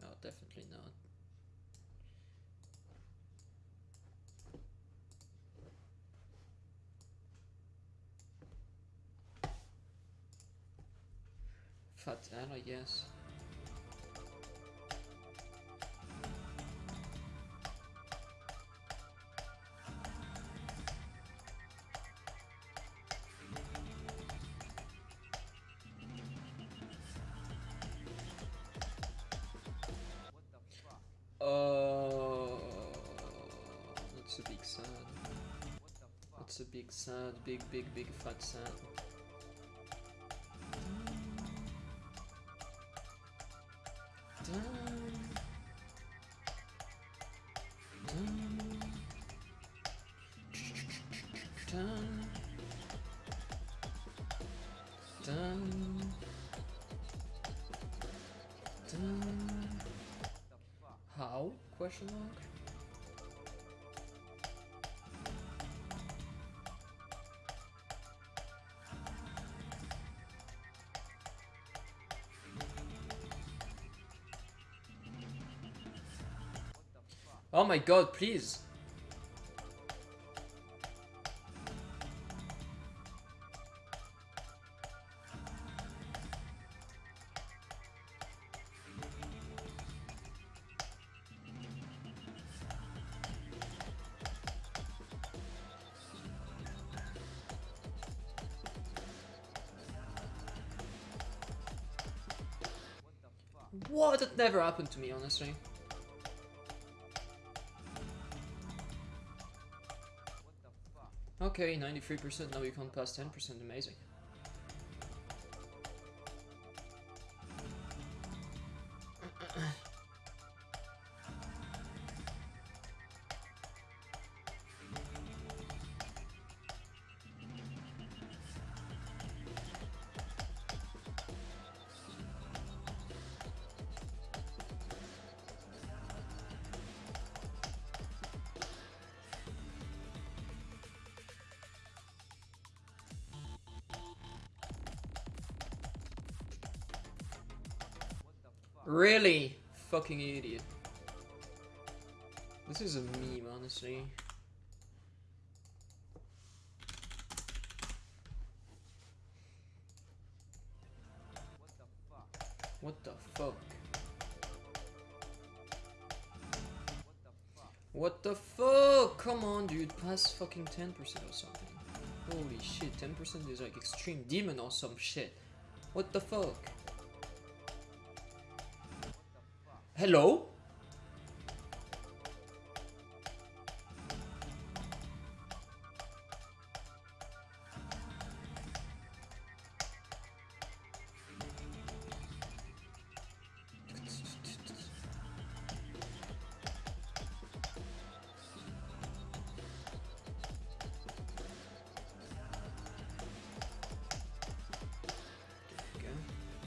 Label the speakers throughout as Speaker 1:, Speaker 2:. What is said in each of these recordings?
Speaker 1: No, definitely not. Fat I A big big, big, big Oh my god, please. What? That never happened to me, honestly. Okay, 93%, now you can't pass 10%, amazing. Really? Fucking idiot. This is a meme, honestly. What the fuck? What the fuck? Come on, dude. Pass fucking 10% or something. Holy shit, 10% is like extreme demon or some shit. What the fuck? Hello?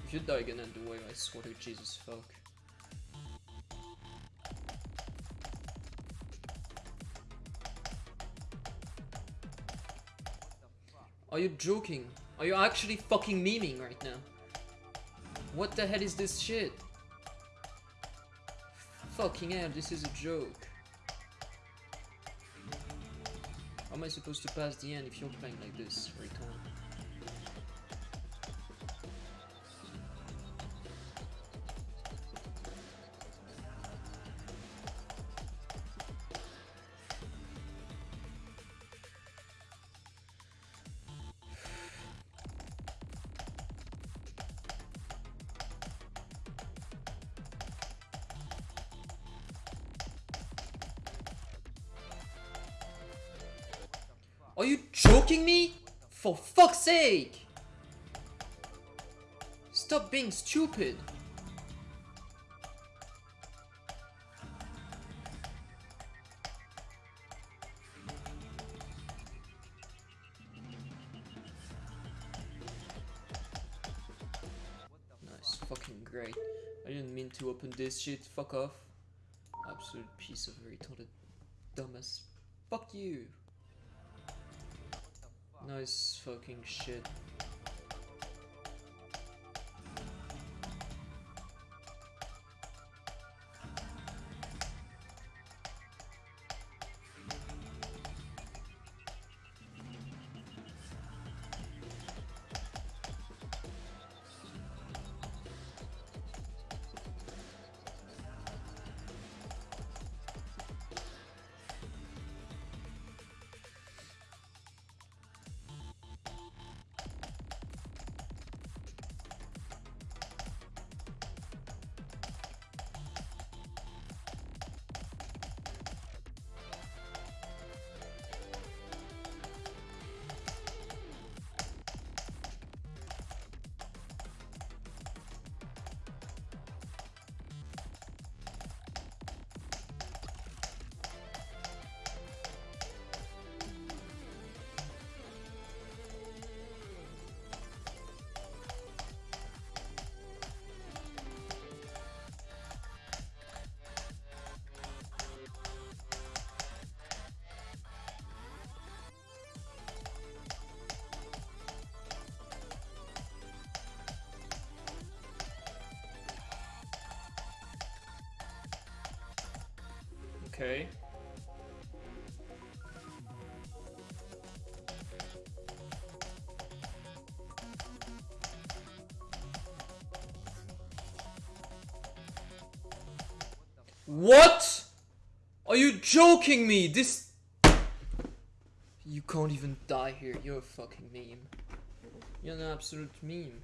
Speaker 1: If you die again and the way I swear to Jesus fuck. Are you joking? Are you actually fucking memeing right now? What the hell is this shit? Fucking hell, this is a joke. How am I supposed to pass the end if you're playing like this, retard? Stop being stupid. Nice, fucking great. I didn't mean to open this shit, fuck off. Absolute piece of retarded dumbass. Fuck you. Nice fucking shit. Okay. What? Are you joking me? This... You can't even die here. You're a fucking meme. You're an absolute meme.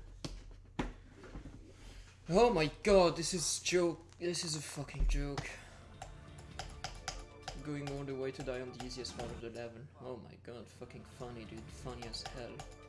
Speaker 1: Oh my god, this is joke. This is a fucking joke. Going all the way to die on the easiest part of the level. Oh my god, fucking funny, dude. Funny as hell.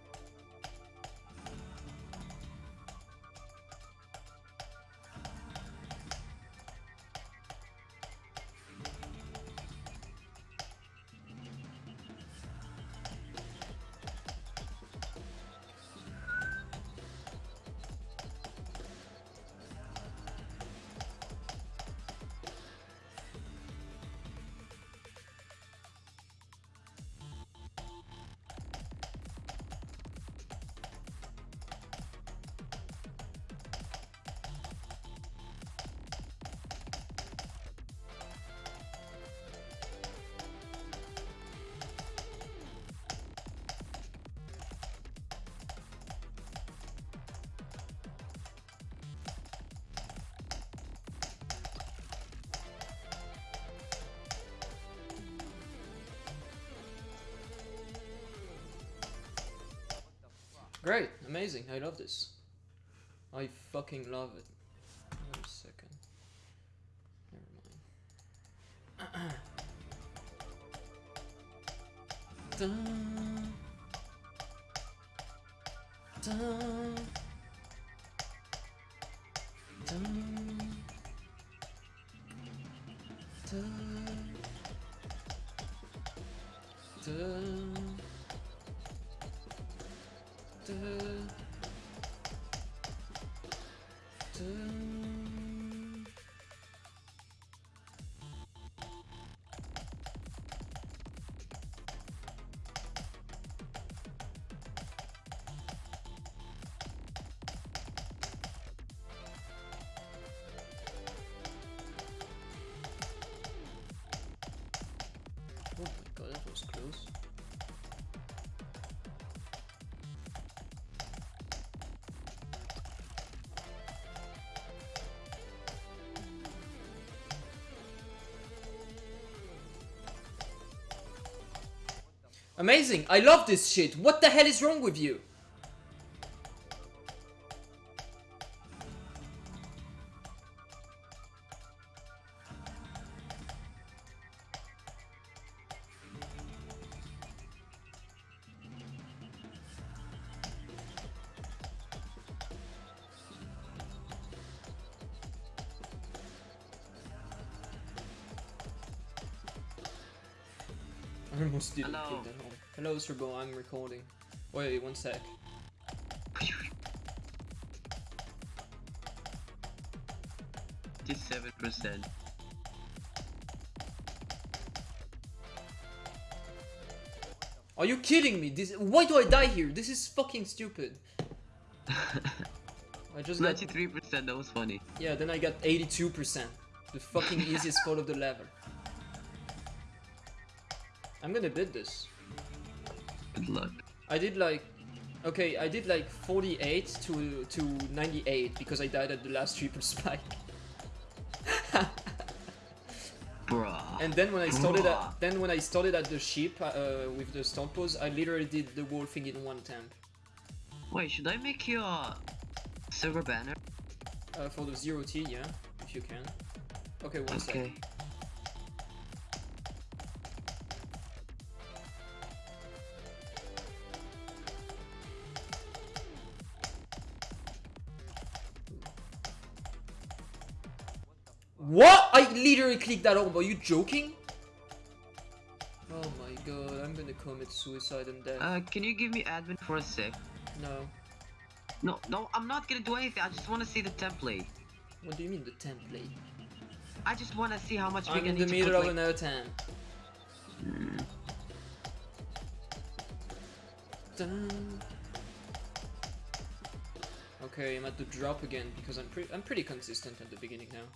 Speaker 1: Great, amazing, I love this. I fucking love it. Wait a second. Never mind. Amazing! I love this shit! What the hell is wrong with you? I'm recording. Wait, one sec.
Speaker 2: Fifty-seven percent.
Speaker 1: Are you kidding me? This why do I die here? This is fucking stupid. I just got
Speaker 2: Ninety-three percent. That was funny.
Speaker 1: yeah, then I got 82%. The fucking easiest part of the level. I'm gonna bid this.
Speaker 2: Luck.
Speaker 1: I did like okay, I did like 48 to to 98 because I died at the last triple spike.
Speaker 2: Bruh.
Speaker 1: And then when I started
Speaker 2: Bruh.
Speaker 1: at then when I started at the ship uh, with the stunt pose, I literally did the whole thing in one attempt.
Speaker 2: Wait, should I make you a server banner?
Speaker 1: Uh, for the zero T, yeah, if you can. Okay, one.
Speaker 2: Okay.
Speaker 1: I literally clicked that on. Are you joking? Oh my god, I'm gonna commit suicide and death.
Speaker 2: Uh, can you give me admin for a sec?
Speaker 1: no.
Speaker 2: No, no, I'm not gonna do anything. I just want to see the template.
Speaker 1: What do you mean the template?
Speaker 2: I just want to see how much we're
Speaker 1: I'm
Speaker 2: gonna
Speaker 1: in the
Speaker 2: need to
Speaker 1: middle
Speaker 2: put,
Speaker 1: of
Speaker 2: like...
Speaker 1: an attempt.
Speaker 2: Hmm.
Speaker 1: Dun. Okay, I'm at the drop again because I'm pretty I'm pretty consistent at the beginning now.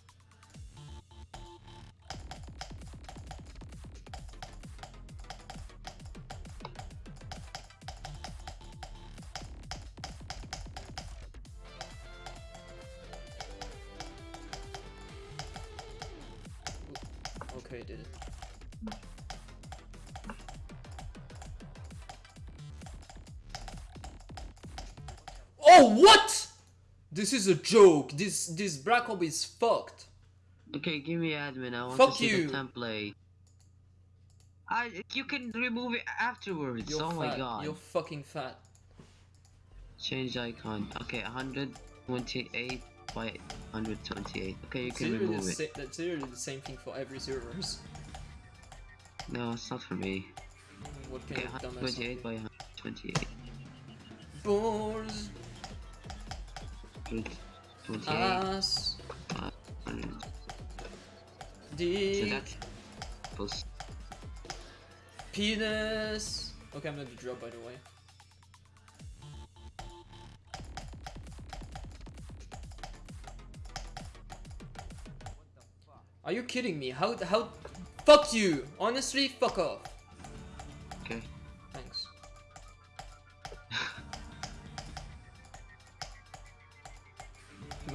Speaker 1: This is a joke. This this Black Orb is fucked.
Speaker 2: Okay, give me admin. I want
Speaker 1: Fuck
Speaker 2: to see
Speaker 1: you.
Speaker 2: the template. I you can remove it afterwards.
Speaker 1: You're
Speaker 2: oh my god.
Speaker 1: You're fucking fat.
Speaker 2: Change icon. Okay, 128 by 128. Okay, you can remove it.
Speaker 1: sa- that's literally the same thing for every servers.
Speaker 2: No, it's not for me.
Speaker 1: What can
Speaker 2: Okay, 128 by 128.
Speaker 1: Balls,
Speaker 2: 28.
Speaker 1: ass,
Speaker 2: 100. So
Speaker 1: dick,
Speaker 2: that's plus.
Speaker 1: penis. Okay, I'm gonna drop by the way. Are you kidding me? How how? Fuck you! Honestly, fuck off.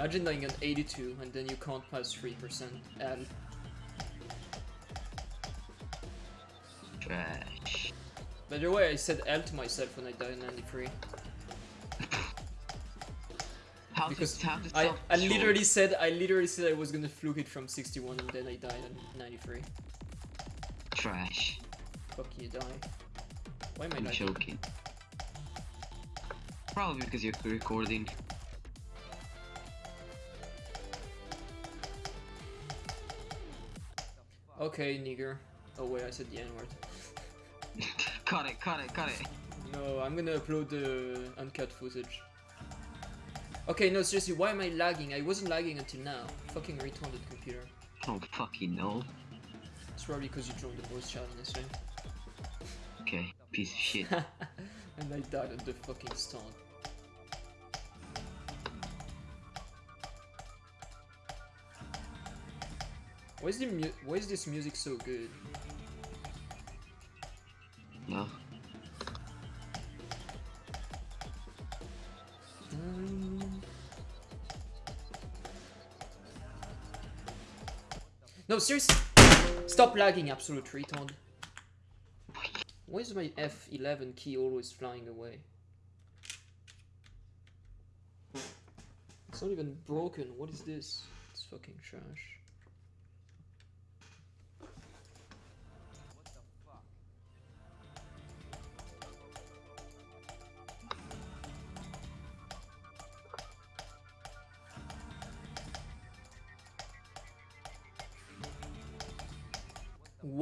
Speaker 1: Imagine dying at 82 and then you can't pass 3% L.
Speaker 2: Trash.
Speaker 1: By the way, I said L to myself when I died at 93.
Speaker 2: How
Speaker 1: Because
Speaker 2: to, how to
Speaker 1: I, I literally said I literally said I was gonna fluke it from 61 and then I died at 93.
Speaker 2: Trash.
Speaker 1: Fuck you, die. Why am I
Speaker 2: I'm
Speaker 1: not
Speaker 2: joking. Probably because you're recording.
Speaker 1: Okay, nigger. Oh wait, I said the N-word.
Speaker 2: cut it, cut it, cut it.
Speaker 1: No, I'm gonna upload the uncut footage. Okay, no, seriously, why am I lagging? I wasn't lagging until now. Fucking retarded computer.
Speaker 2: Don't fucking know.
Speaker 1: It's probably because you joined the voice chat, honestly.
Speaker 2: Okay, piece of shit.
Speaker 1: and I died at the fucking start. Why is the mu- Why is this music so good?
Speaker 2: no.
Speaker 1: No, seriously, stop lagging, absolute retard. Why is my F11 key always flying away? It's not even broken. What is this? It's fucking trash.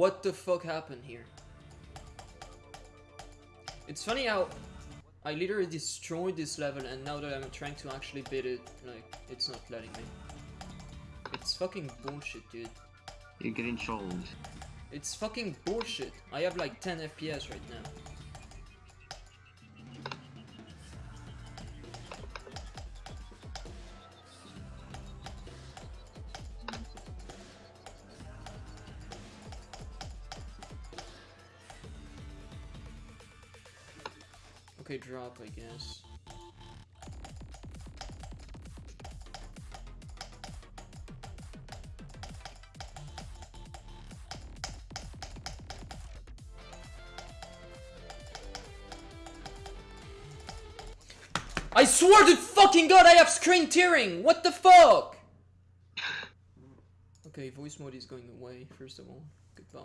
Speaker 1: What the fuck happened here? It's funny how I literally destroyed this level and now that I'm trying to actually beat it, like, it's not letting me. It's fucking bullshit, dude.
Speaker 2: You're getting trolled.
Speaker 1: It's fucking bullshit. I have like 10 FPS right now. Okay, drop, I guess. I swear to fucking god I have screen tearing! What the fuck? Okay, voice mode is going away, first of all. Goodbye.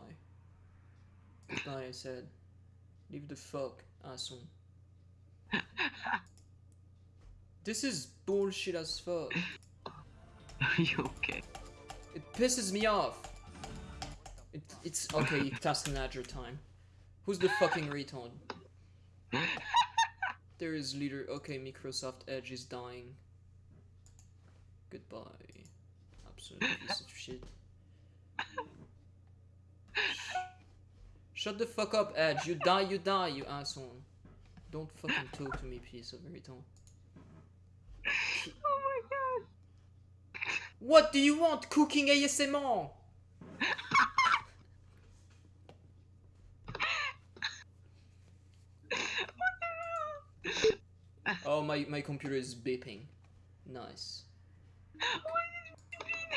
Speaker 1: Goodbye, I said. Leave the fuck, asshole. This is bullshit as fuck.
Speaker 2: Are you okay?
Speaker 1: It pisses me off. It, it's okay, task manager time. Who's the fucking retard? There is leader. Okay, Microsoft Edge is dying. Goodbye. Absolute piece of shit. Shut the fuck up, Edge. You die, you die, you asshole. Don't fucking talk to me, piece of retard.
Speaker 2: Oh my god!
Speaker 1: What do you want? Cooking ASMR? Oh, my, my computer is beeping. Nice.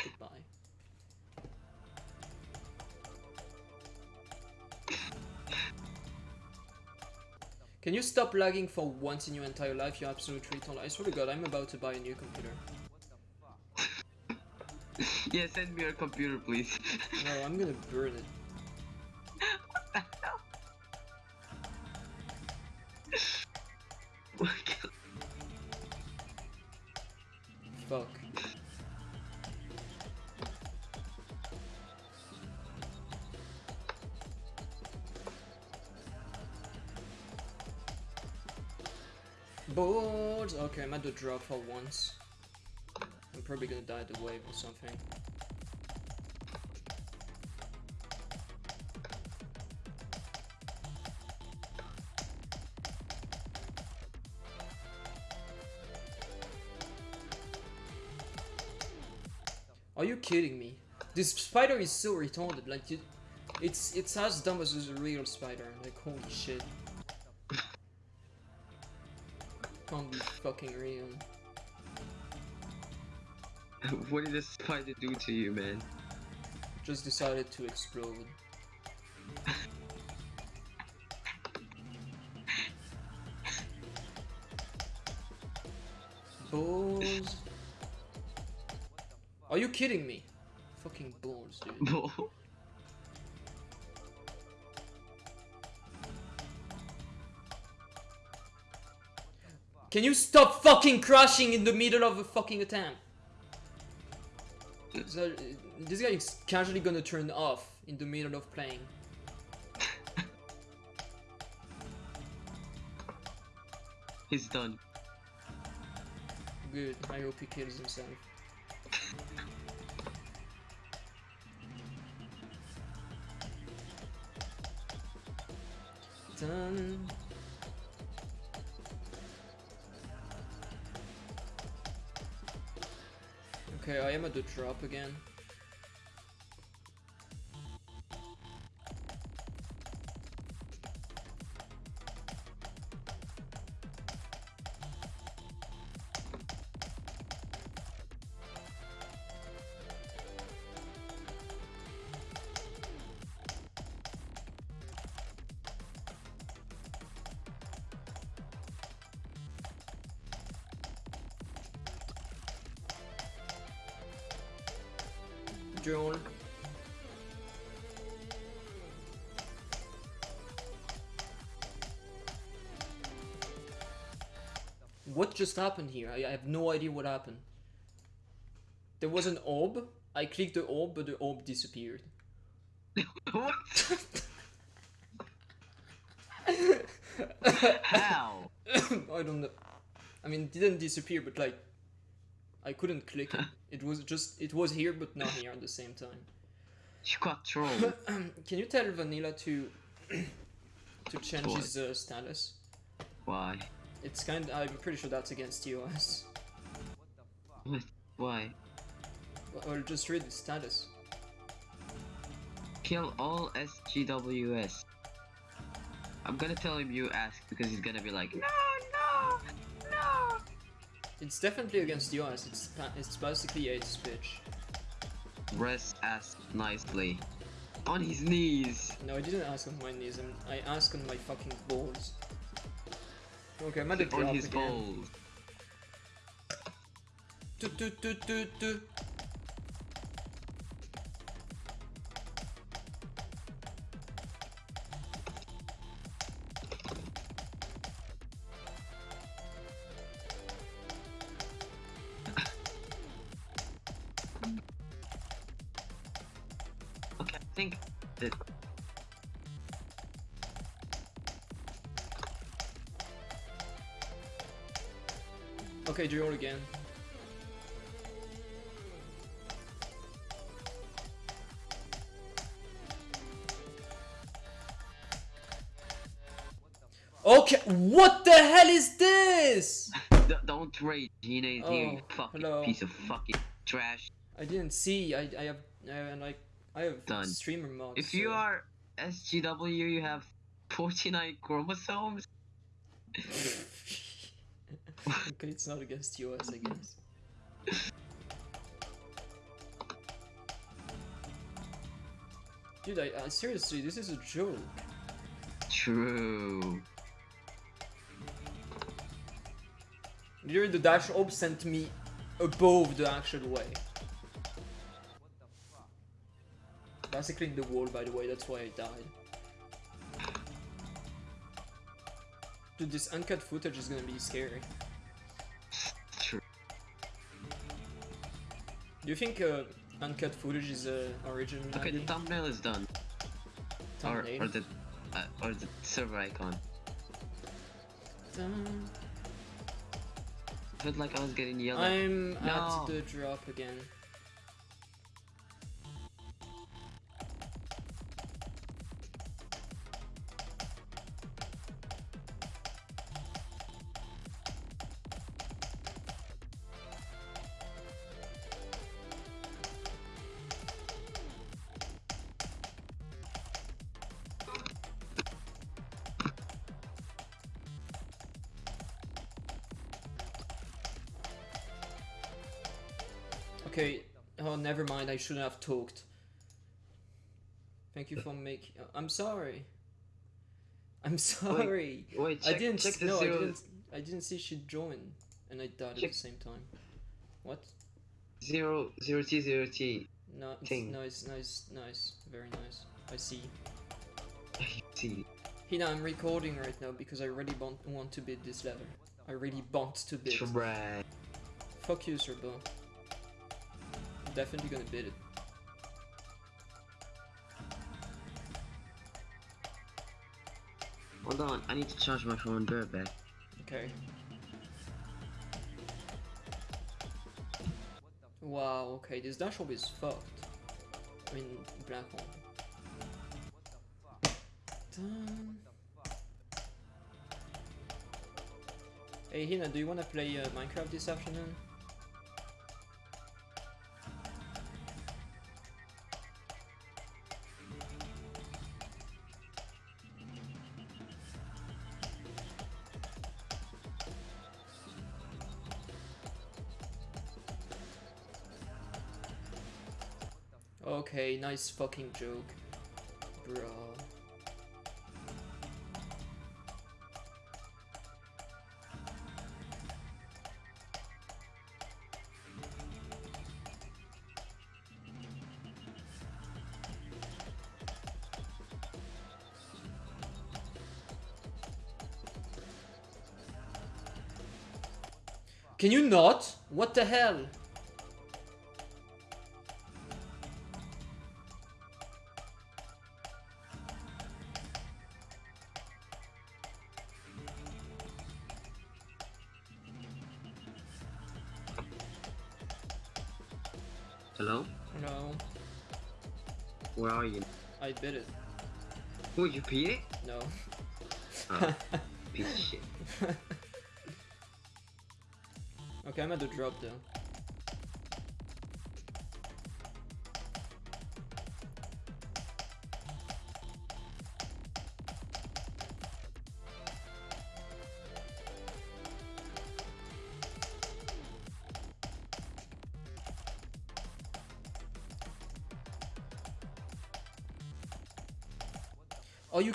Speaker 1: Goodbye. Can you stop lagging for once in your entire life, you absolute retard? I swear to god, I'm about to buy a new computer.
Speaker 2: yeah, send me your computer, please.
Speaker 1: No, I'm gonna burn it. what the Fuck. Boards! Okay, I'm at the drop for once. Probably gonna die the wave or something. Are you kidding me? This spider is so retarded, like, it, it's it's as dumb as a real spider, like, holy shit. Can't be fucking real.
Speaker 2: what did this spider do to you, man?
Speaker 1: Just decided to explode. Balls. Are you kidding me? Fucking balls, dude. Can you stop fucking crashing in the middle of a fucking attempt? So, this guy is casually gonna turn off in the middle of playing.
Speaker 2: He's done.
Speaker 1: Good, I hope he kills himself. Done. Okay, I am at the drop again. Just happened here? I, I have no idea what happened. There was an orb. I clicked the orb, but the orb disappeared.
Speaker 2: what? How?
Speaker 1: I don't know. I mean, it didn't disappear, but like, I couldn't click it. It was just, it was here, but not here at the same time.
Speaker 2: You got trolled.
Speaker 1: Can you tell Vanilla to to change
Speaker 2: What?
Speaker 1: his uh, status?
Speaker 2: Why?
Speaker 1: It's kind. of, I'm pretty sure that's against TOS.
Speaker 2: What? The f why?
Speaker 1: Well, just read the status.
Speaker 2: Kill all SGWS. I'm gonna tell him you asked because he's gonna be like, no, no, no.
Speaker 1: It's definitely against TOS. It's it's basically a speech.
Speaker 2: Rest asked nicely. On his knees.
Speaker 1: No, I didn't ask on my knees. I'm, I asked on my fucking balls. Okay, I'm at the
Speaker 2: On
Speaker 1: drop
Speaker 2: his
Speaker 1: again.
Speaker 2: balls.
Speaker 1: Do, do, do, do, do.
Speaker 2: Okay,
Speaker 1: Joel again. Okay, what the hell is this?
Speaker 2: Don't rage, is here, you
Speaker 1: Oh,
Speaker 2: fucking
Speaker 1: hello.
Speaker 2: piece of fucking trash.
Speaker 1: I didn't see. I I have I like I have
Speaker 2: Done.
Speaker 1: streamer mods.
Speaker 2: If you are SGW, you have 49 chromosomes.
Speaker 1: okay, it's not against US, I guess. Dude, I, I seriously, this is a joke.
Speaker 2: True.
Speaker 1: Literally, the dash orb sent me above the actual way. Basically in the wall, by the way, that's why I died. Dude, this uncut footage is gonna be scary. You think uh, uncut footage is uh, original?
Speaker 2: Okay, the thumbnail is done. Or,
Speaker 1: Thumbnail?
Speaker 2: or the uh, or the server icon.
Speaker 1: Dun.
Speaker 2: Felt like I was getting yelled.
Speaker 1: I'm
Speaker 2: No.
Speaker 1: at the drop again. Okay, oh, never mind, I shouldn't have talked. Thank you for making. I'm sorry. I'm sorry.
Speaker 2: Wait,
Speaker 1: I
Speaker 2: check,
Speaker 1: didn't.
Speaker 2: check
Speaker 1: no, I didn't. I didn't see she join, and I died at the same time. What?
Speaker 2: zero, zero T, zero T.
Speaker 1: No, it's
Speaker 2: Thing.
Speaker 1: nice, nice, nice, very nice. I see.
Speaker 2: I see,
Speaker 1: Hina, I'm recording right now because I really want, want to beat this level. I really want to beat.
Speaker 2: trash.
Speaker 1: Fuck you, Serbo. Definitely gonna beat it.
Speaker 2: Hold on, I need to charge my phone. Be right back.
Speaker 1: Okay. Wow, okay, this dash orb is fucked. I mean, black hole. Dun. Hey Hina, do you wanna play uh, Minecraft this afternoon? Okay, nice fucking joke. Bro. Can you not? What the hell? I bit it.
Speaker 2: Oh, you beat it?
Speaker 1: No.
Speaker 2: Oh, piece of shit.
Speaker 1: okay, I'm at the drop though.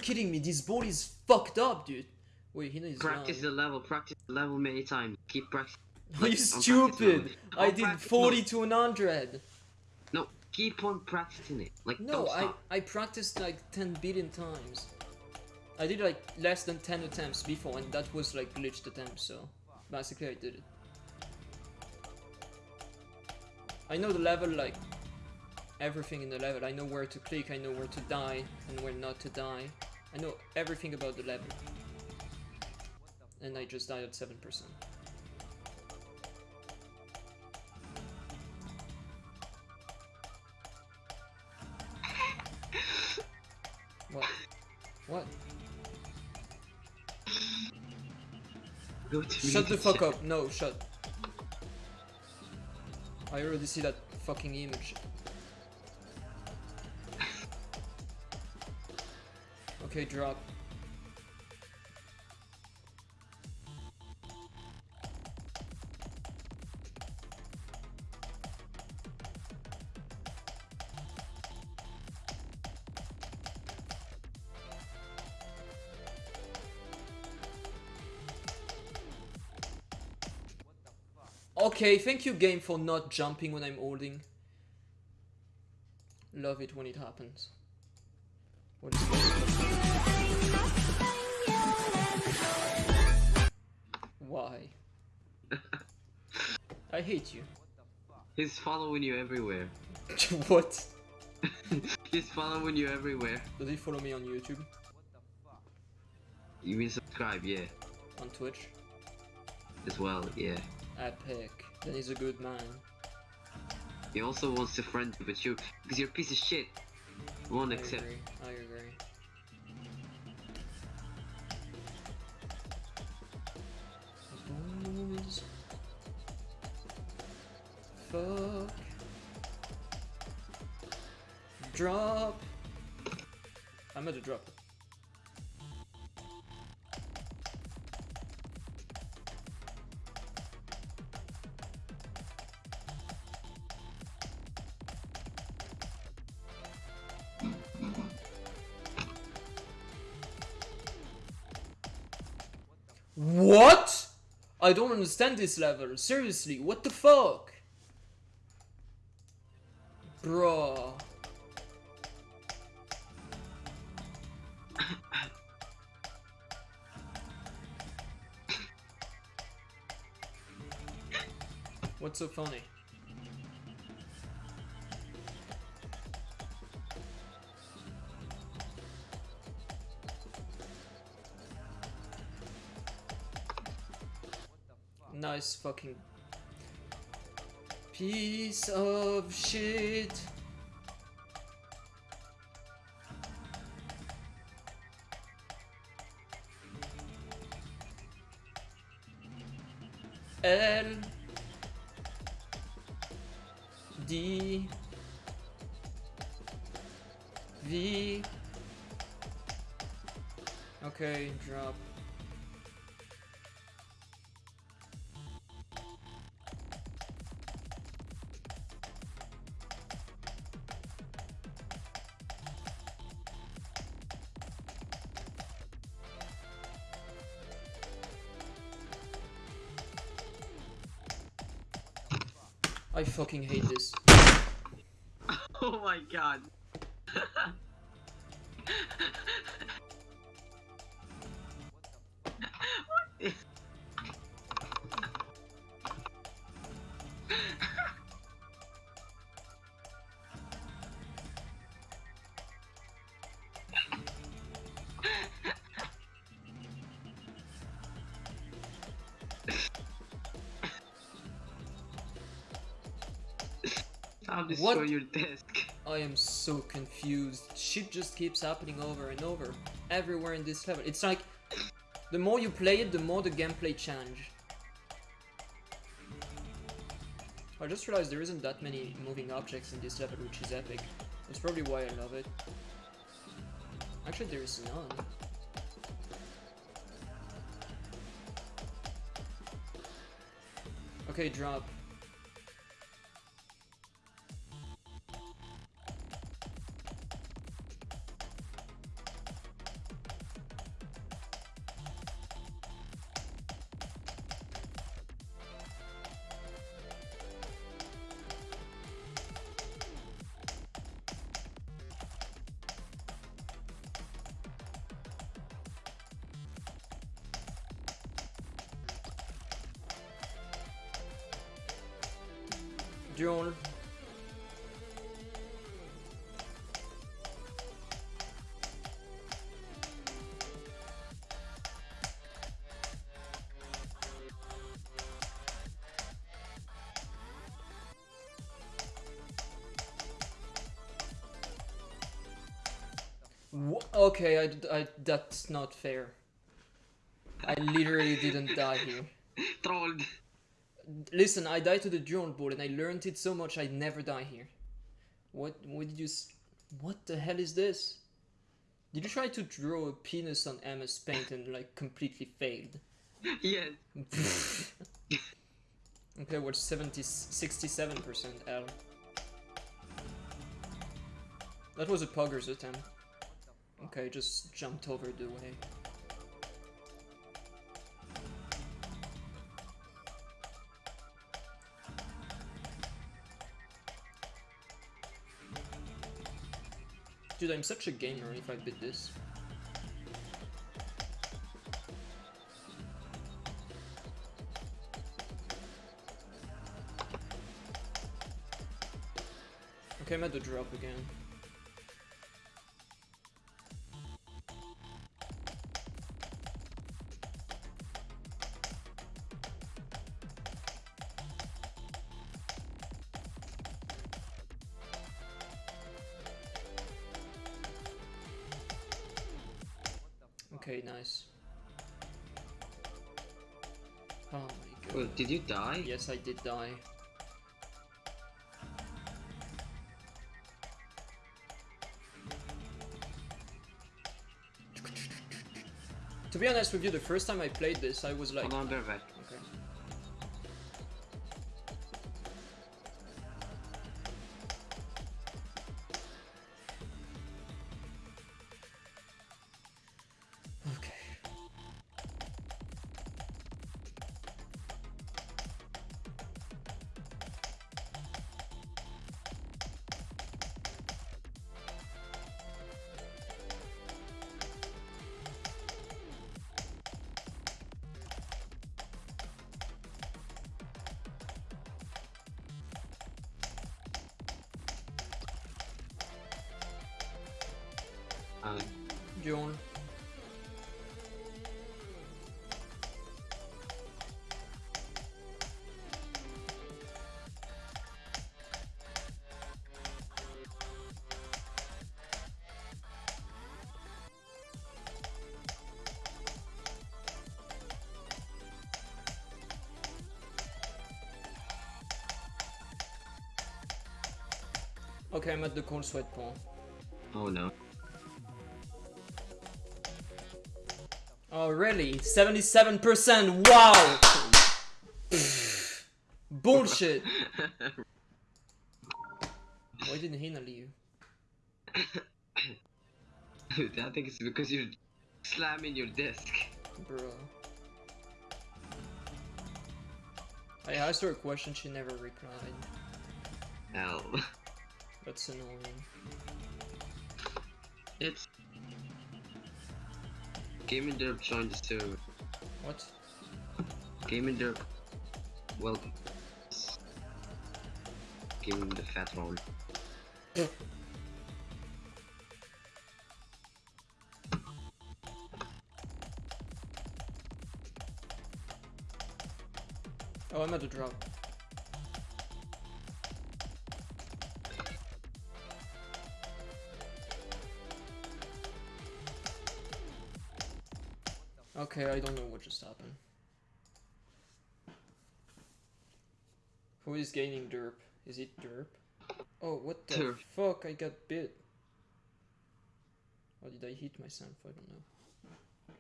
Speaker 1: Kidding me? This ball is fucked up, dude. Wait, Hina is
Speaker 2: Practice the level, practice the level many times. Keep practicing.
Speaker 1: Are you stupid? I did 40
Speaker 2: mode.
Speaker 1: to 100.
Speaker 2: No, keep on practicing it. Like,
Speaker 1: No, I. I practiced like 10 billion times. I did like less than 10 attempts before, and that was like glitched attempts, so basically I did it. I know the level, like everything in the level. I know where to click, I know where to die, and where not to die. I know everything about the level. And I just died at 7%. What? What? Shut the fuck up. No, shut. I already see that fucking image. Okay, drop. Okay, thank you game for not jumping when I'm holding. Love it when it happens. I hate you.
Speaker 2: He's following you everywhere.
Speaker 1: what?
Speaker 2: He's following you everywhere.
Speaker 1: Does he follow me on YouTube?
Speaker 2: You mean subscribe, yeah.
Speaker 1: On Twitch?
Speaker 2: As well, yeah.
Speaker 1: Epic. Then he's a good man.
Speaker 2: He also wants to friend with you because you're a piece of shit. Won't
Speaker 1: I
Speaker 2: accept.
Speaker 1: agree. I agree. Fuck. Drop. I'm gonna drop. What? I don't understand this level. Seriously, what the fuck? What's so funny? Nice fucking piece of shit. L D V Okay, drop. I fucking hate this.
Speaker 2: My god. What is- I'll destroy
Speaker 1: What?
Speaker 2: your desk.
Speaker 1: I am so confused. Shit just keeps happening over and over. Everywhere in this level. It's like, the more you play it, the more the gameplay change. I just realized there isn't that many moving objects in this level, which is epic. That's probably why I love it. Actually, there is none. Okay, drop. Okay, I, I, that's not fair. I literally didn't die here.
Speaker 2: Trolled.
Speaker 1: Listen, I died to the drone board and I learned it so much I'd never die here. What what did you s- What the hell is this? Did you try to draw a penis on MS Paint and like completely failed?
Speaker 2: Yes.
Speaker 1: okay, well 70 67% L. That was a pugger's attempt. Okay, just jumped over the way. Dude, I'm such a gamer if I beat this. Okay, I'm at the drop again.
Speaker 2: You die?
Speaker 1: Yes, I did die. To be honest with you, the first time I played this, I was like,
Speaker 2: Hold on,
Speaker 1: John. Okay, I'm at the cold sweat pool.
Speaker 2: oh no.
Speaker 1: Oh, really? 77%? Wow! Bullshit! Why didn't he leave?
Speaker 2: Dude, I think it's because you're slamming your desk.
Speaker 1: Bro. I asked her a question, she never replied.
Speaker 2: Hell.
Speaker 1: That's annoying.
Speaker 2: Gaming Derp joined the server.
Speaker 1: What?
Speaker 2: Gaming Derp. Welcome. Give him the fat one.
Speaker 1: Oh, I'm at the drop. Okay, I don't know what just happened. Who is Gaming Derp? Is it derp? Oh, what the
Speaker 2: Derp.
Speaker 1: fuck? I got bit. Or did I hit myself? I don't know.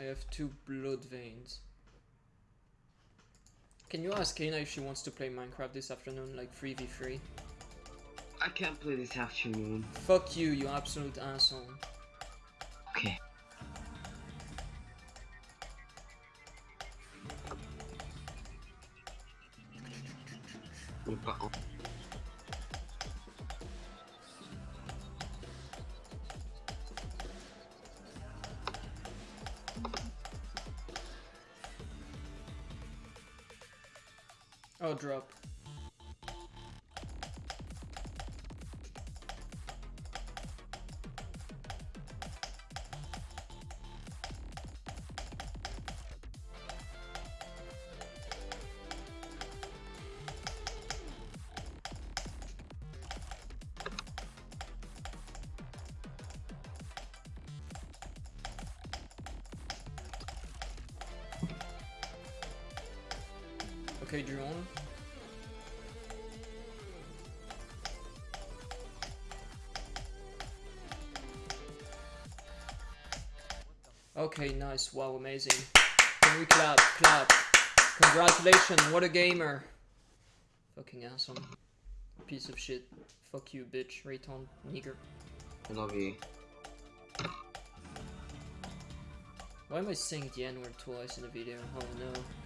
Speaker 1: I have two blood veins. Can you ask Kana if she wants to play Minecraft this afternoon, like 3v3?
Speaker 2: I can't play this afternoon.
Speaker 1: Fuck you, you absolute asshole.
Speaker 2: We've got
Speaker 1: Oh, drop. Okay, drone. Okay, nice. Wow, amazing. Can we clap? Clap. Congratulations, what a gamer. Fucking awesome. Piece of shit. Fuck you, bitch. Raton, nigger.
Speaker 2: I love you.
Speaker 1: Why am I saying the N word twice in the video? Oh no.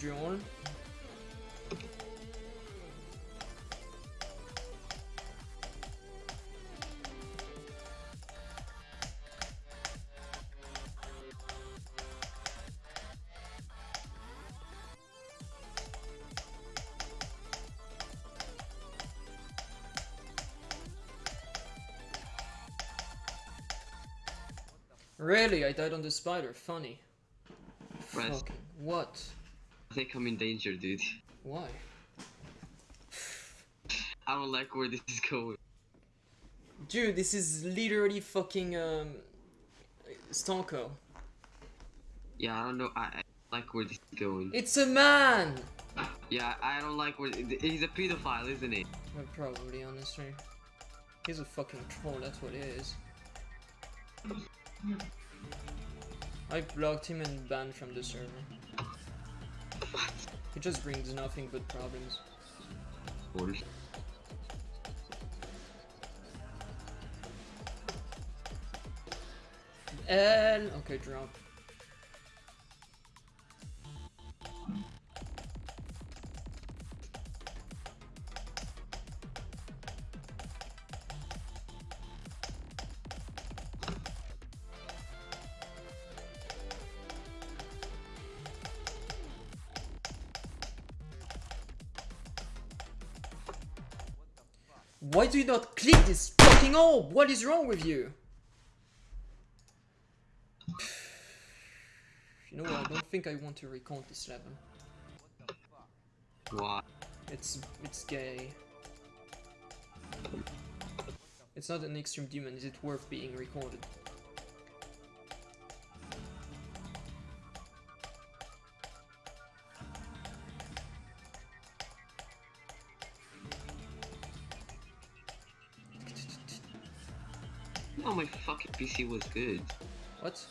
Speaker 1: John? Really? I died on the spider. Funny.
Speaker 2: Res-
Speaker 1: Fucking what?
Speaker 2: I think I'm in danger, dude.
Speaker 1: Why?
Speaker 2: I don't like where this is going.
Speaker 1: Dude, this is literally fucking um Stonko.
Speaker 2: Yeah, I don't know. I, I like where this is going.
Speaker 1: It's a man!
Speaker 2: Yeah, I don't like where. He's a pedophile, isn't he?
Speaker 1: Well, probably, honestly. He's a fucking troll, that's what he is. I blocked him and banned from the server. He just brings nothing but problems.
Speaker 2: Or-
Speaker 1: L. Okay, drop. Why do you not click this fucking orb? What is wrong with you? You know what? I don't think I want to recount this level.
Speaker 2: Why?
Speaker 1: It's it's gay. It's not an extreme demon. Is it worth being recorded?
Speaker 2: PC was good.
Speaker 1: What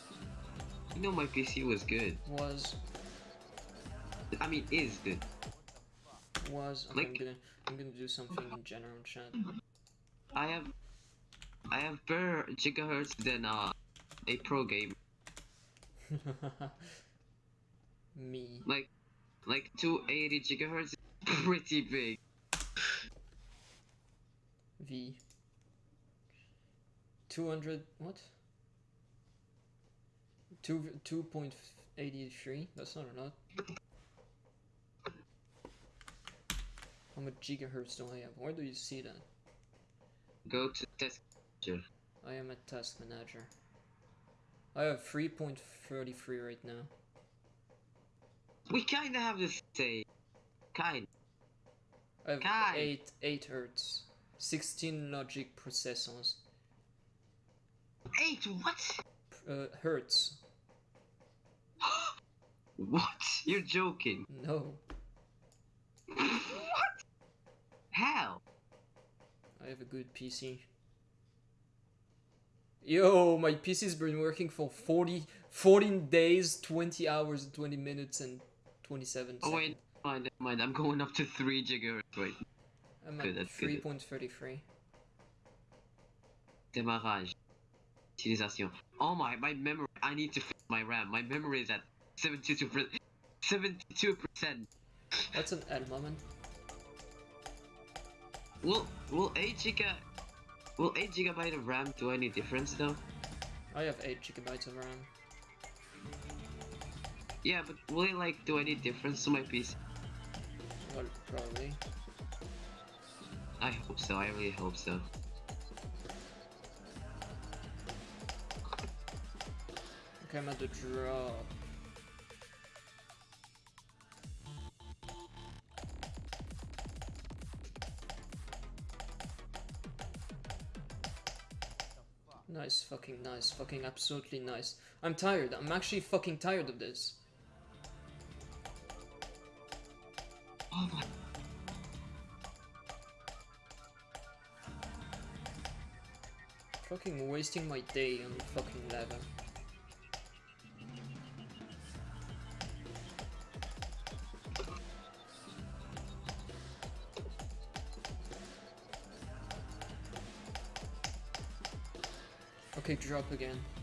Speaker 2: You know my PC was good.
Speaker 1: was
Speaker 2: I mean, is good.
Speaker 1: was? Okay, I'm
Speaker 2: Like-
Speaker 1: gonna I'm gonna do something in general chat.
Speaker 2: I have, I have better gigahertz than uh, a pro game.
Speaker 1: Me.
Speaker 2: Like, like 280 gigahertz is pretty big.
Speaker 1: V. 200 what? 2 2.83 that's not a lot. How much gigahertz do I have? Where do you see that?
Speaker 2: Go to test. manager.
Speaker 1: I am a task manager. I have 3.33 right now.
Speaker 2: We kinda have the same. Kind.
Speaker 1: I have
Speaker 2: Kai.
Speaker 1: 8 8 hertz. 16 logic processors.
Speaker 2: Eight. What?
Speaker 1: Uh, hertz.
Speaker 2: what? You're joking.
Speaker 1: No.
Speaker 2: what? How?
Speaker 1: I have a good PC. Yo, my PC's been working for 40, 14 days, 20 hours, 20 minutes, and 27
Speaker 2: Oh
Speaker 1: seconds.
Speaker 2: wait, mind, never mind. I'm going up to three gigahertz. Wait,
Speaker 1: I'm at 3.33.
Speaker 2: démarrage. Oh my, my memory. I need to fix my RAM. My memory is at 72%. 72 percent.
Speaker 1: That's an L moment.
Speaker 2: Will will 8 giga will 8 gigabyte of RAM do any difference though?
Speaker 1: I have 8 gigabytes of RAM.
Speaker 2: Yeah, but will it like do any difference to my PC?
Speaker 1: Well, probably.
Speaker 2: I hope so. I really hope so.
Speaker 1: I'm at the drop. Nice, fucking nice, fucking absolutely nice. I'm tired, I'm actually fucking tired of this.
Speaker 2: Oh my.
Speaker 1: Fucking wasting my day on fucking fucking level. kick drop again.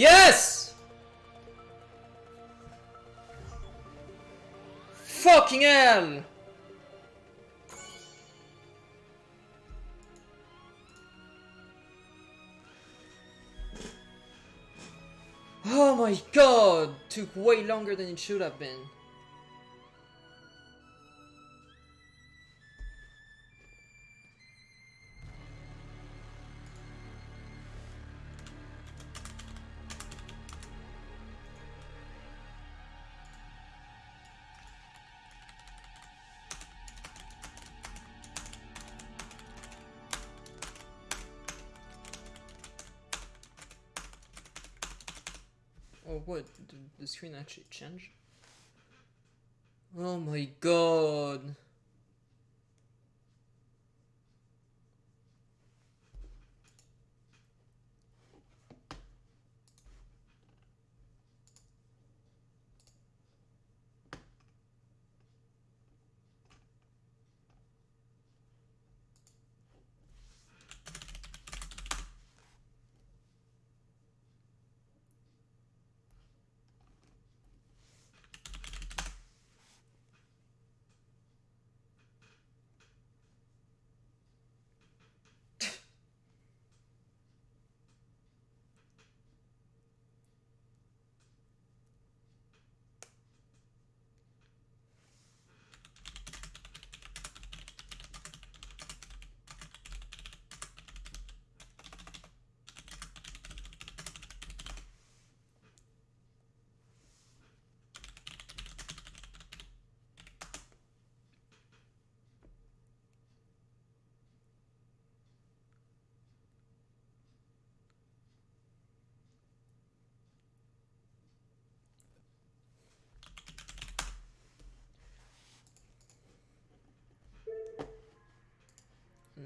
Speaker 1: Yes! Fucking hell! Oh my god! Took way longer than it should have been. The screen actually change? Oh my god.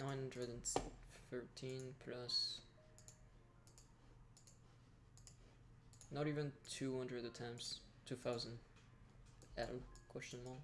Speaker 1: Nine hundred and thirteen plus not even two hundred attempts. Two thousand L question mark.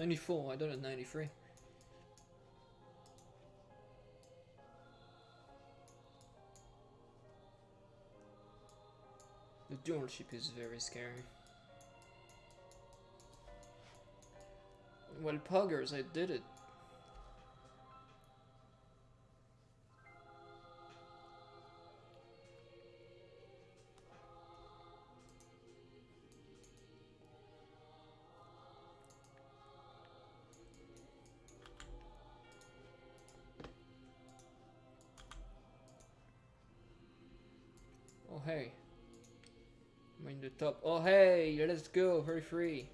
Speaker 1: 94, I done it 93. The dual ship is very scary. Well, Poggers, I did it. Oh hey, let's go, very free.